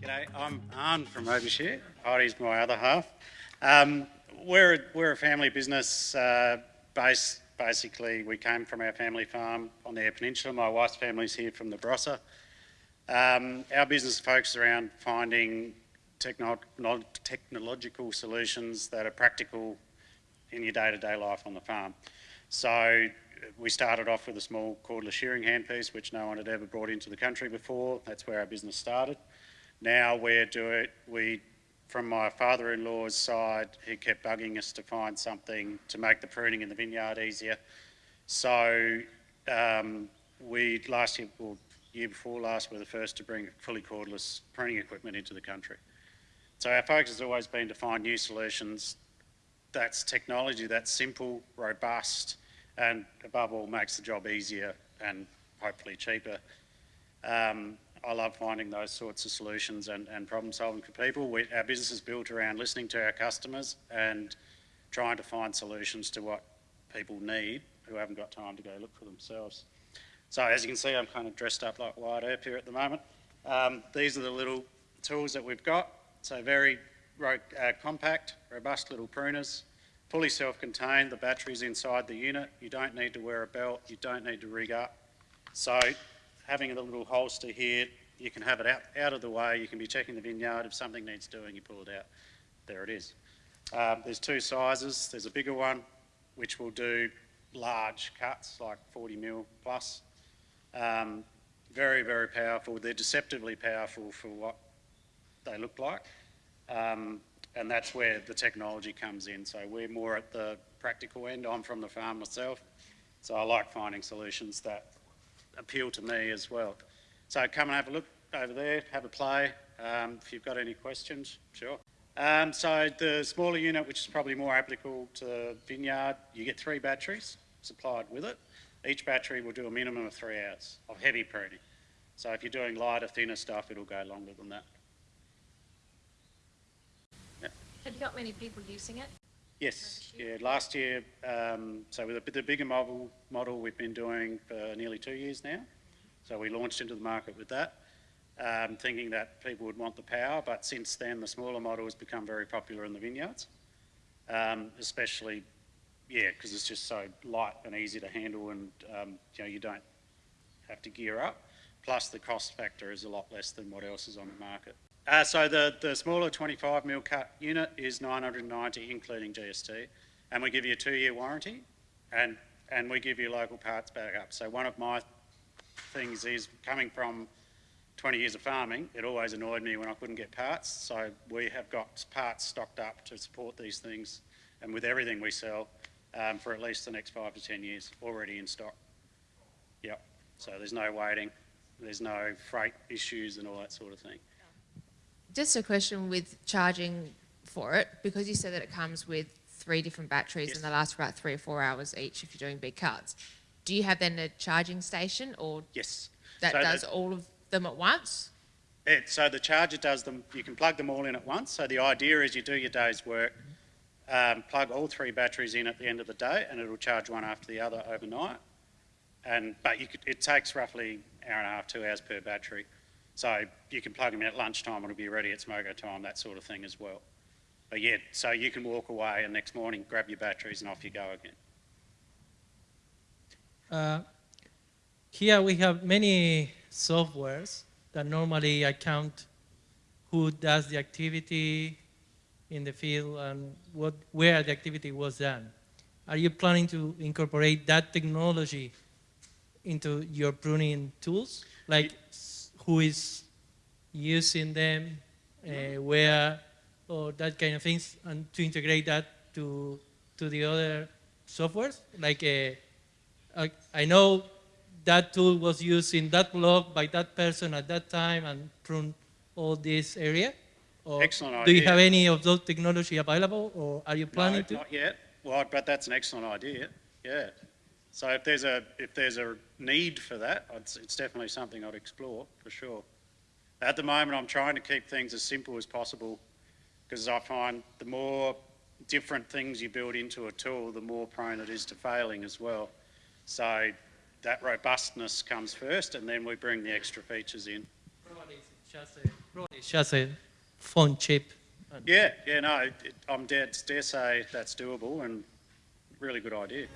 G'day, I'm Arne from Robyshare. Heidi's my other half. Um, we're, we're a family business uh, based, basically, we came from our family farm on the Eyre Peninsula. My wife's family's here from the Barossa. Um, our business focuses around finding techno technological solutions that are practical in your day-to-day -day life on the farm. So we started off with a small cordless shearing handpiece, which no one had ever brought into the country before. That's where our business started. Now we're doing, we, from my father-in-law's side, he kept bugging us to find something to make the pruning in the vineyard easier. So um, we, last year, or year before last, were the first to bring fully cordless pruning equipment into the country. So our focus has always been to find new solutions that's technology that's simple, robust, and above all makes the job easier and hopefully cheaper. Um, I love finding those sorts of solutions and, and problem solving for people. We, our business is built around listening to our customers and trying to find solutions to what people need who haven't got time to go look for themselves. So as you can see, I'm kind of dressed up like Wyatt Earp here at the moment. Um, these are the little tools that we've got. So very uh, compact, robust little pruners, fully self-contained. The battery's inside the unit. You don't need to wear a belt. You don't need to rig up. So having a little holster here, you can have it out, out of the way. You can be checking the vineyard. If something needs doing, you pull it out. There it is. Um, there's two sizes. There's a bigger one, which will do large cuts, like 40 mil plus. Um, very, very powerful. They're deceptively powerful for what they look like. Um, and that's where the technology comes in. So we're more at the practical end. I'm from the farm myself. So I like finding solutions that appeal to me as well. So come and have a look over there, have a play. Um, if you've got any questions, sure. Um, so the smaller unit, which is probably more applicable to vineyard, you get three batteries supplied with it. Each battery will do a minimum of three hours of heavy pruning. So if you're doing lighter, thinner stuff, it'll go longer than that. Yeah. Have you got many people using it? Yes, yeah. Last year, um, so with the, the bigger model, model we've been doing for nearly two years now. So we launched into the market with that, um, thinking that people would want the power. But since then, the smaller model has become very popular in the vineyards, um, especially, yeah, because it's just so light and easy to handle, and um, you know you don't have to gear up. Plus, the cost factor is a lot less than what else is on the market. Uh, so the, the smaller 25 mil cut unit is 990 including GST and we give you a two year warranty and, and we give you local parts back up. So one of my things is coming from 20 years of farming, it always annoyed me when I couldn't get parts. So we have got parts stocked up to support these things and with everything we sell um, for at least the next five to 10 years already in stock. Yep, so there's no waiting, there's no freight issues and all that sort of thing just a question with charging for it, because you said that it comes with three different batteries yes. and they last for about three or four hours each if you're doing big cuts. Do you have then a charging station or yes. that so does all of them at once? It, so the charger does them, you can plug them all in at once. So the idea is you do your day's work, um, plug all three batteries in at the end of the day and it'll charge one after the other overnight. And, but could, it takes roughly an hour and a half, two hours per battery. So you can plug them in at lunchtime and it'll be ready at smoker time, that sort of thing as well. But yeah, so you can walk away and next morning grab your batteries and off you go again. Uh, here we have many softwares that normally account who does the activity in the field and what, where the activity was done. Are you planning to incorporate that technology into your pruning tools? Like who is using them, uh, where, or that kind of things, and to integrate that to to the other softwares. Like, uh, I know that tool was used in that blog by that person at that time and prune all this area. Or excellent idea. Do you have any of those technology available, or are you planning no, to? not yet. Well, but that's an excellent idea. Yeah. So if there's a if there's a need for that, it's, it's definitely something I'd explore for sure. At the moment, I'm trying to keep things as simple as possible because I find the more different things you build into a tool, the more prone it is to failing as well. So that robustness comes first, and then we bring the extra features in. Probably it's just a, it's just a phone chip. Yeah, yeah, no, it, I'm dead, dare say that's doable and really good idea.